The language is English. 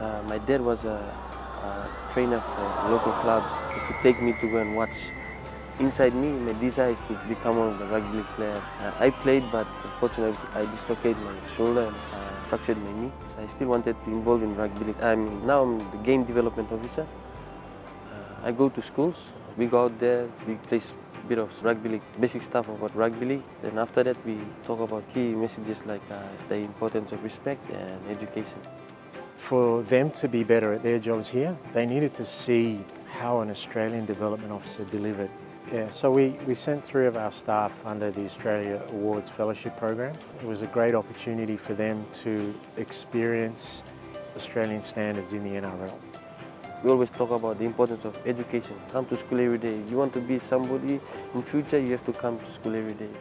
Uh, my dad was a, a, trainer for local clubs. He used to take me to go and watch. Inside me, my desire is to become one of the rugby players. Uh, I played, but unfortunately, I dislocated my shoulder and uh, fractured my knee. So I still wanted to involve in rugby league. I mean, now I'm the game development officer. Uh, I go to schools. We go out there. We play a bit of rugby league, basic stuff about rugby league. Then after that, we talk about key messages like uh, the importance of respect and education. For them to be better at their jobs here, they needed to see how an Australian development officer delivered. Yeah, so we, we sent three of our staff under the Australia Awards Fellowship Program. It was a great opportunity for them to experience Australian standards in the NRL. We always talk about the importance of education. Come to school every day. You want to be somebody in future, you have to come to school every day.